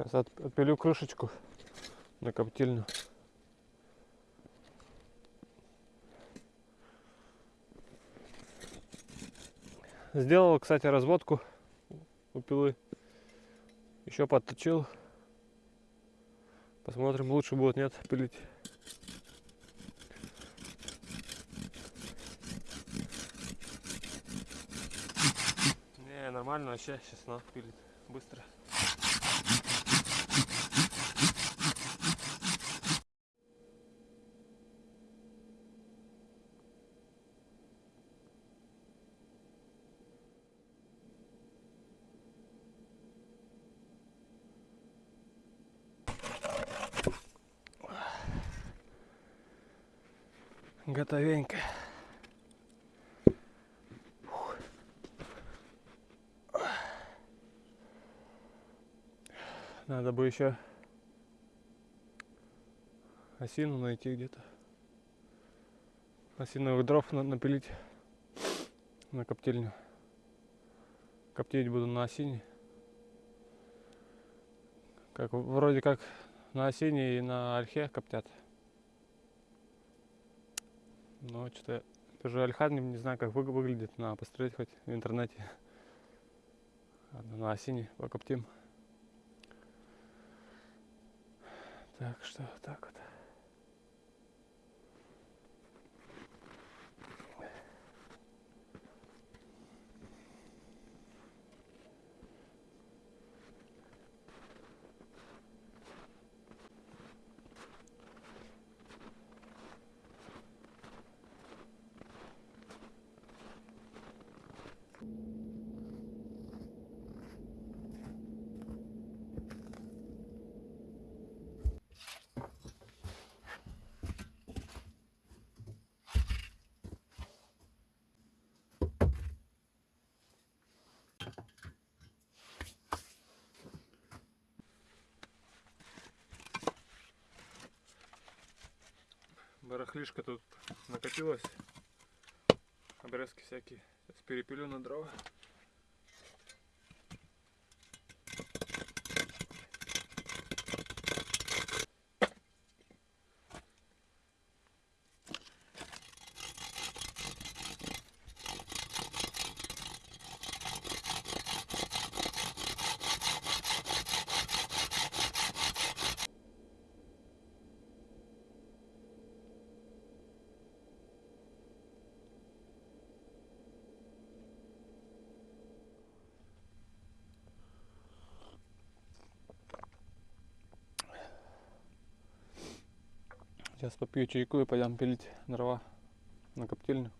Сейчас от- отпилю крышечку на коптильню. Сделал, кстати, разводку у пилы. Еще подточил. Посмотрим, лучше будет, нет, пилить. Не, нормально вообще, сейчас на пилит быстро. Готовенько. Надо бы еще осину найти где-то. Осиновых дров надо напилить на коптильню. Коптить буду на осине. Как вроде как на осине и на ольхе коптят. Но что-то даже ольха не, знаю, как вы- выглядит. Надо посмотреть хоть в интернете. Ладно, на осине покоптим. Так что так вот. Барахлишка тут накопилась. Обрезки всякие. Сейчас перепилю на дрова. Сейчас попью чайку и пойдем пилить дрова на коптильню.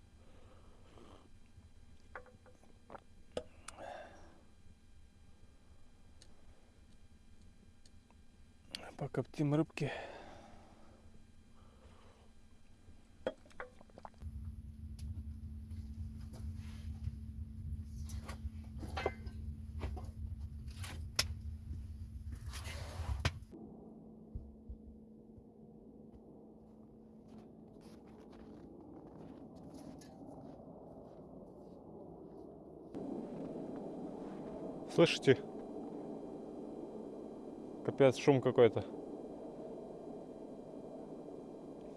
Покоптим рыбки. Слышите? Капец, шум какой-то.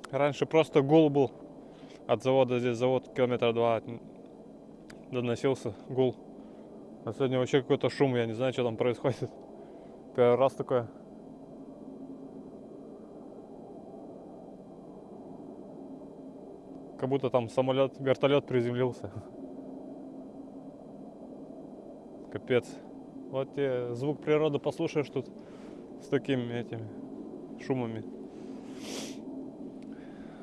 Раньше просто гул был от завода. Здесь завод километра два доносился гул. А сегодня вообще какой-то шум, я не знаю, что там происходит. Первый раз такое. Как будто там самолет, вертолет приземлился. Капец. Вот тебе звук природы послушаешь тут с такими этими шумами.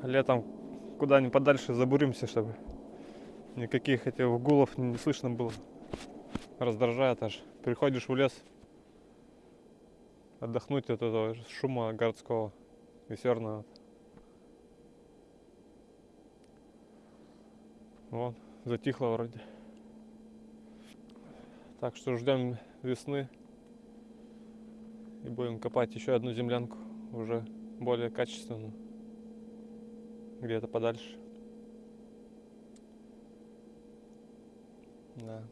Летом куда-нибудь подальше забуримся, чтобы никаких этих гулов не слышно было. Раздражает аж. Приходишь в лес отдохнуть от этого шума городского весерного. Вот, затихло вроде. Так что ждем весны и будем копать еще одну землянку, уже более качественную, где-то подальше. Да.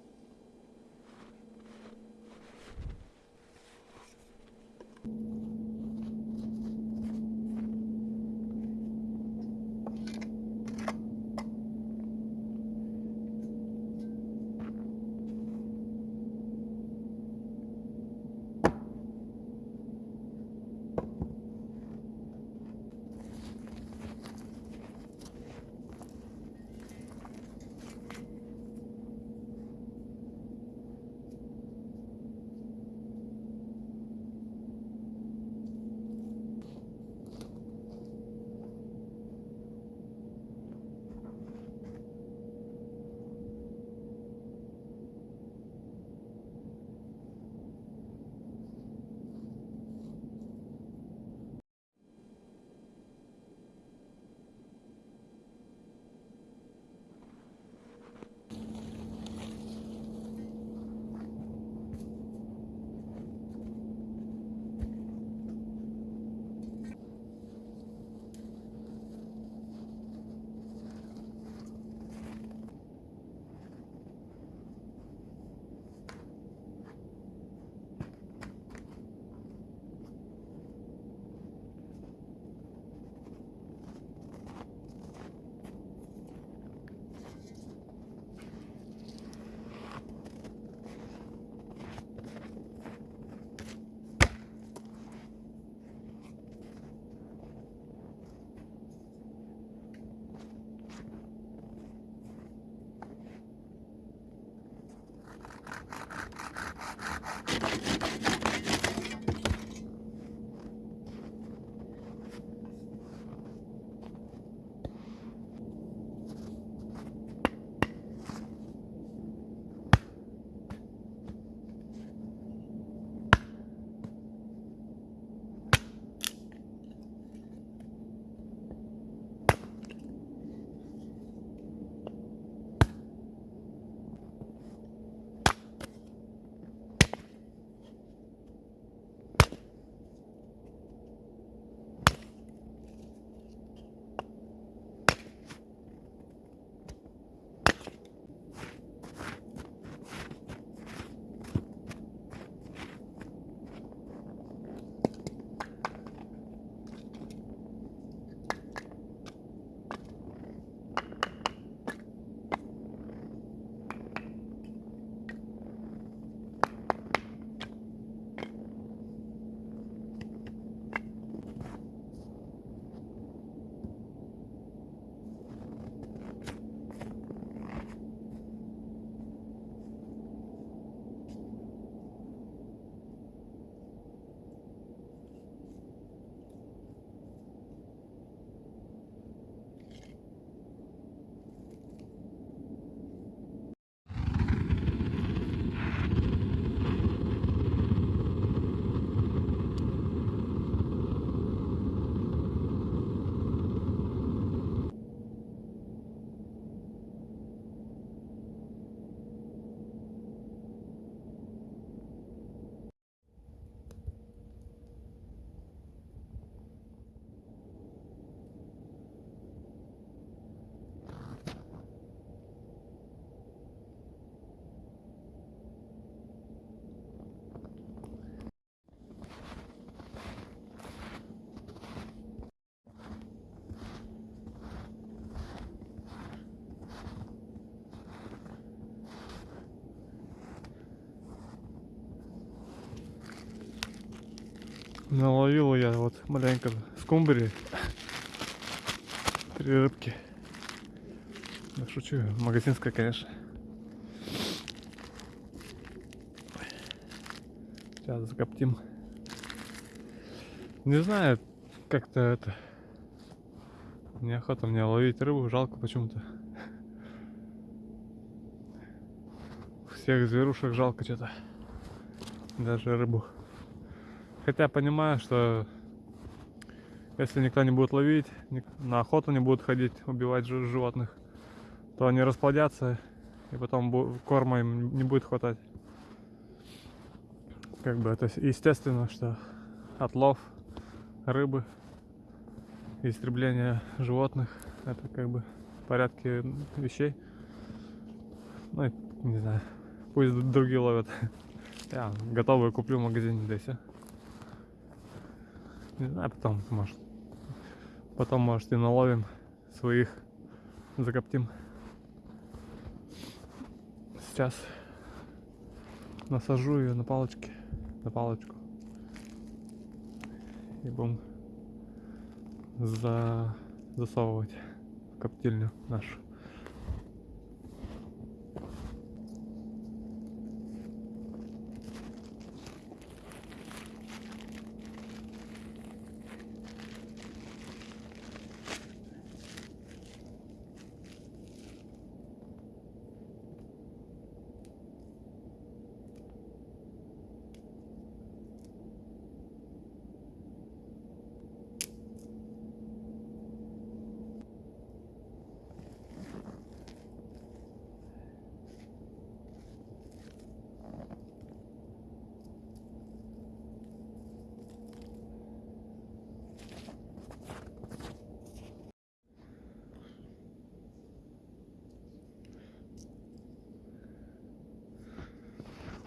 Наловил я вот маленько скумбрии. Три рыбки. Да шучу, магазинская, конечно. Сейчас закоптим. Не знаю, как-то это... Неохота мне ловить рыбу, жалко почему-то. Всех зверушек жалко что-то. Даже рыбу. Хотя понимаю, что если никто не будет ловить, на охоту не будут ходить, убивать жи- животных, то они расплодятся, и потом корма им не будет хватать. Как бы это естественно, что отлов рыбы, истребление животных, это как бы в порядке вещей. Ну, не знаю, пусть другие ловят. Я готовые куплю в магазине, да и всё. Не знаю, потом, может, потом, может, и наловим своих, закоптим. Сейчас насажу ее на палочки, на палочку. И будем за... засовывать в коптильню нашу.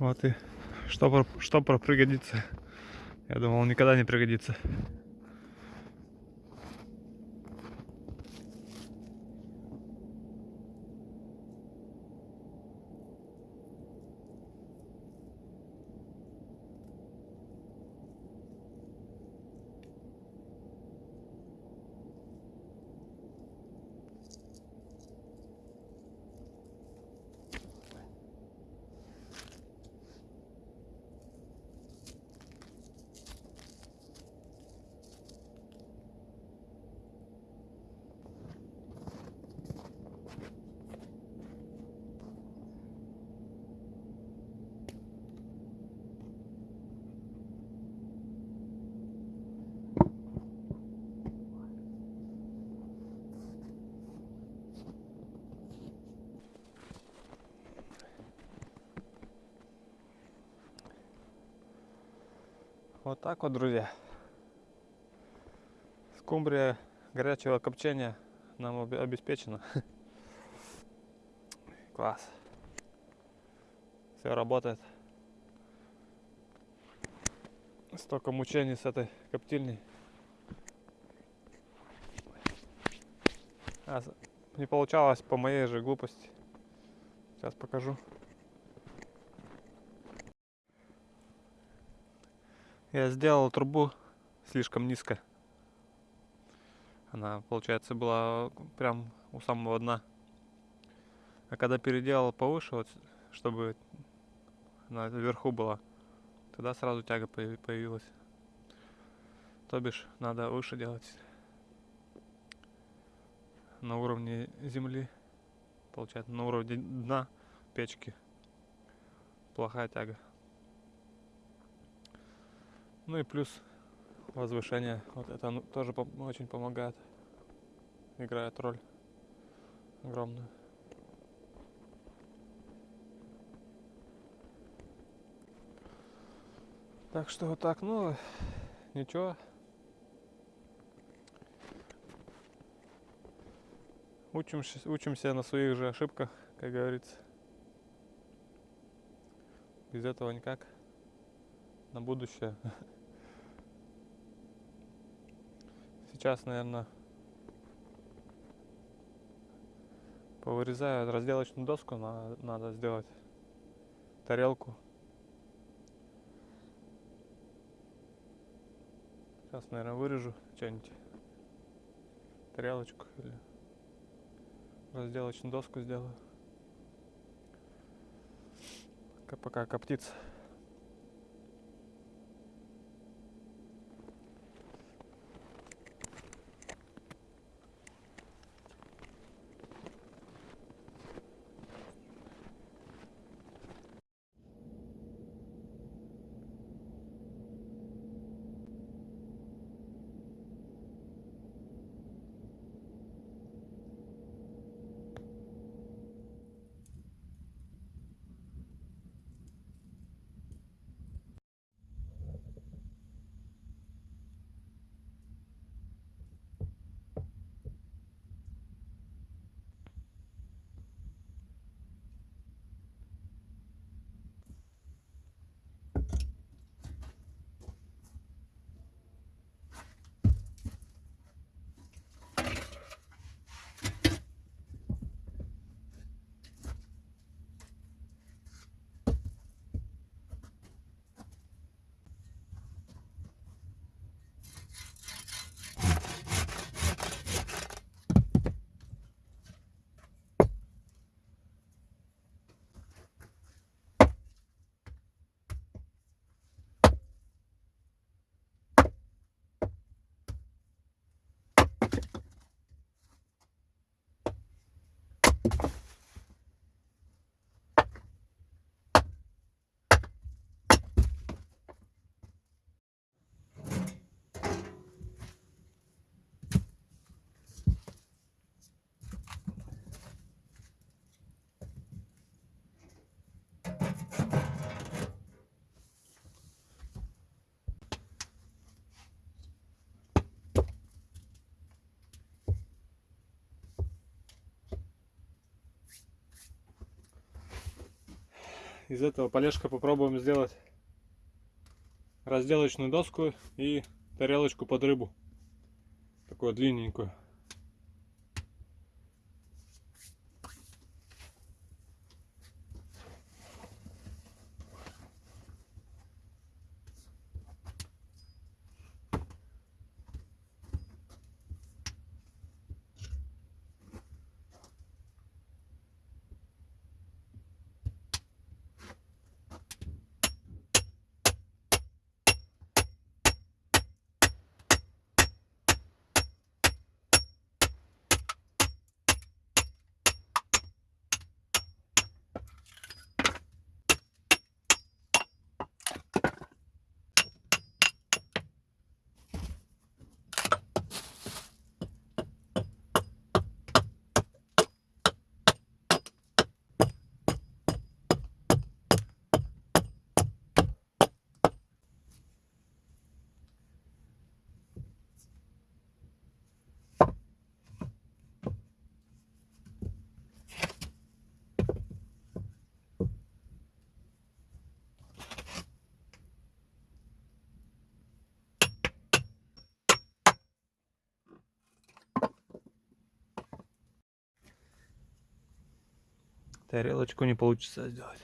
Вот и штопор, штопор пригодится. Я думал, никогда не пригодится. Вот так вот, друзья. Скумбрия горячего копчения нам обе- обеспечена. Класс. Все работает. Столько мучений с этой коптильней. А, не получалось по моей же глупости. Сейчас покажу. Я сделал трубу слишком низко. Она, получается, была прям у самого дна. А когда переделал повыше, вот, чтобы она вверху была, тогда сразу тяга появи- появилась. То бишь, надо выше делать. На уровне земли. Получается, на уровне дна печки. Плохая тяга. Ну и плюс возвышение. Вот это тоже очень помогает. Играет роль огромную. Так что вот так, ну, ничего. Учимся, учимся на своих же ошибках, как говорится. Без этого никак. На будущее. Сейчас, наверное, повырезаю разделочную доску, на- надо сделать тарелку. Сейчас, наверное, вырежу что-нибудь, тарелочку или разделочную доску сделаю. Пока коптится. Из этого полежка попробуем сделать разделочную доску и тарелочку под рыбу. Такую длинненькую. Тарелочку не получится сделать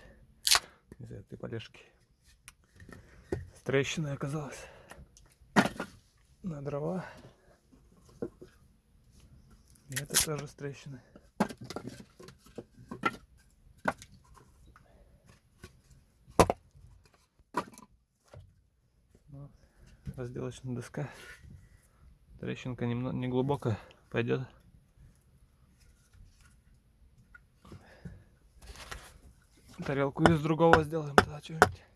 из этой полежки. С трещиной оказалось на дрова. И это тоже с трещиной. Вот. Разделочная доска. Трещинка немного не глубокая, пойдет. Тарелку из другого сделаем тогда что-нибудь.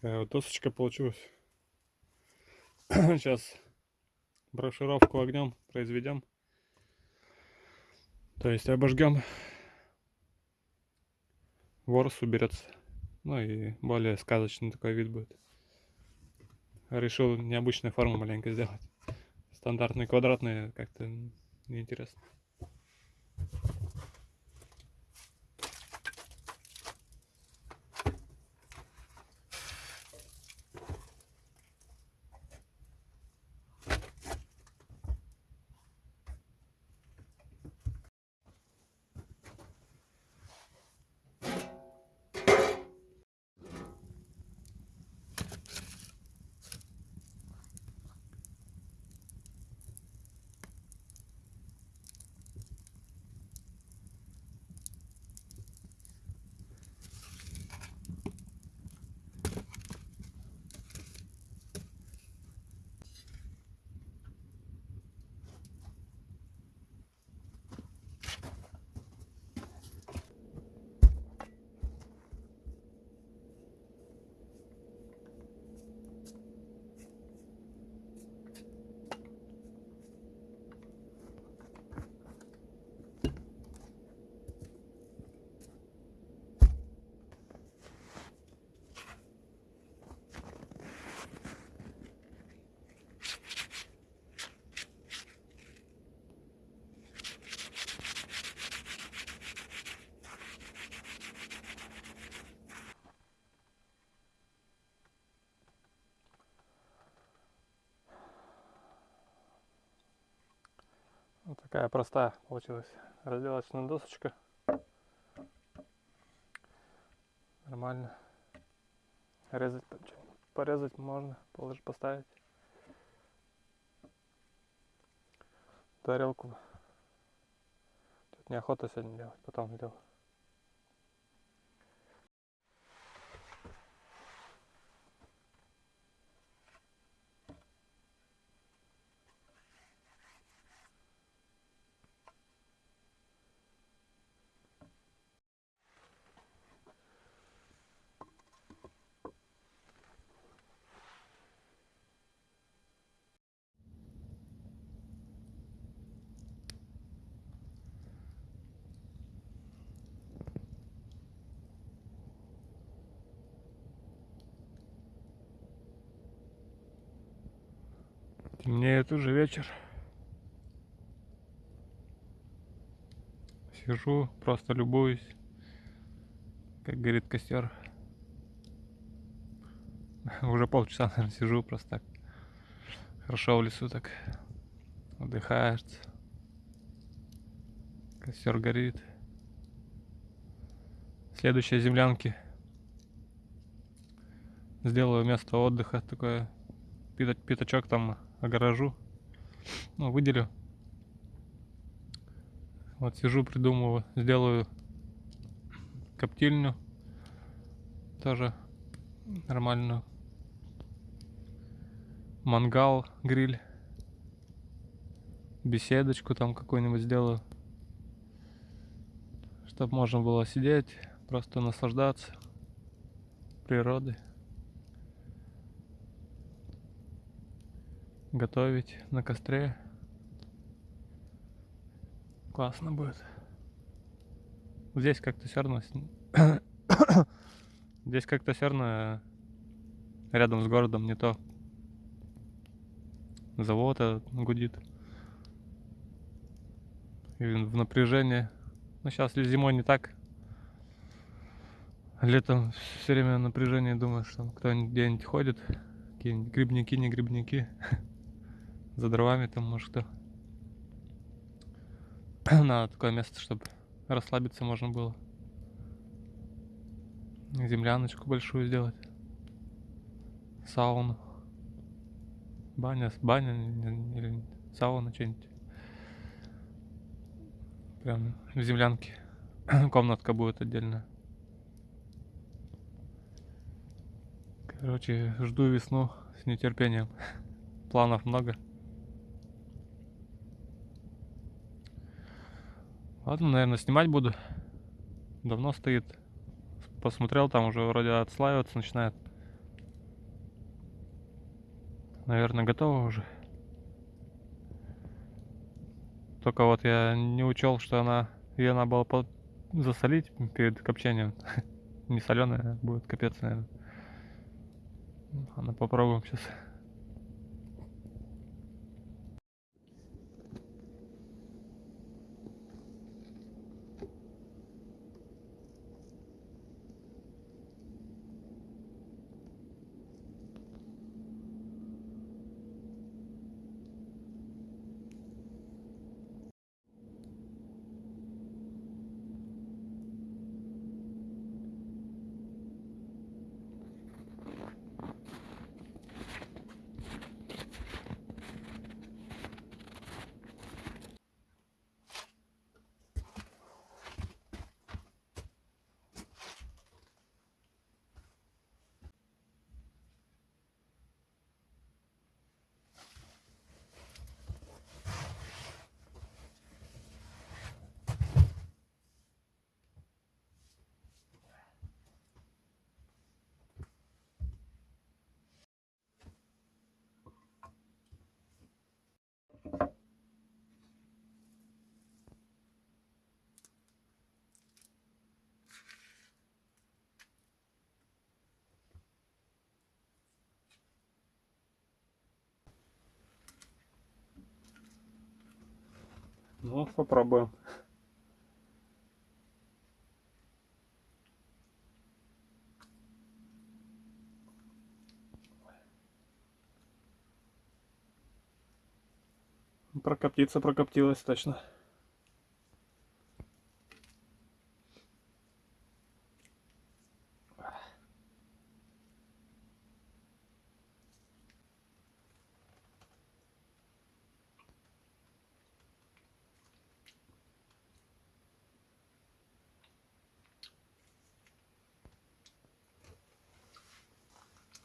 Такая вот досочка получилась. Сейчас брошировку огнем произведем. То есть обожгем. Ворс уберется. Ну и более сказочный такой вид будет. Решил необычную форму маленько сделать. Стандартные квадратные как-то неинтересно. Такая простая получилась разделочная досочка. Нормально. Резать, там порезать можно, положить, поставить. Тарелку. Тут неохота сегодня делать, потом сделаю. Темнеет уже вечер. Сижу, просто любуюсь, как горит костер. Уже полчаса, наверное, сижу просто так. Хорошо в лесу так. Отдыхаешь. Костер горит. Следующие землянки. Сделаю место отдыха такое. Пята- Пятачок там огорожу. Ну, выделю. Вот сижу, придумываю. Сделаю коптильню. Тоже нормальную. Мангал, гриль. Беседочку там какую-нибудь сделаю. Чтобы можно было сидеть, просто наслаждаться природой. Готовить на костре. Классно будет. Здесь как-то все равно... Здесь как-то все равно рядом с городом не то. Завод этот гудит. И в напряжении. Ну, сейчас зимой не так. Летом все время напряжение, думаешь, что кто-нибудь где-нибудь ходит. Какие-нибудь грибники, не грибники. За дровами там, может, кто. Надо такое место, чтобы расслабиться можно было. Земляночку большую сделать. Сауну. Баня, баня или сауна, что-нибудь. Прям в землянке. Комнатка будет отдельно. Короче, жду весну с нетерпением. Планов много. Ладно, наверное, снимать буду. Давно стоит. Посмотрел, там уже вроде отслаиваться начинает. Наверное, готово уже. Только вот я не учел, что она ее надо было засолить перед копчением. Не соленая будет капец, наверное. Ладно, попробуем сейчас. Ну, попробуем. Прокоптиться прокоптилась точно.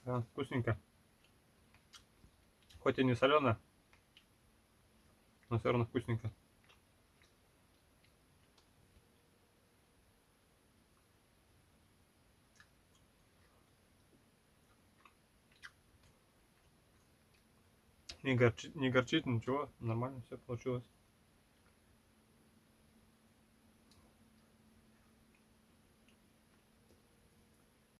Да, вкусненько. Хоть и не соленая, но все равно вкусненько. Не горчит, не горчит, ничего, нормально все получилось.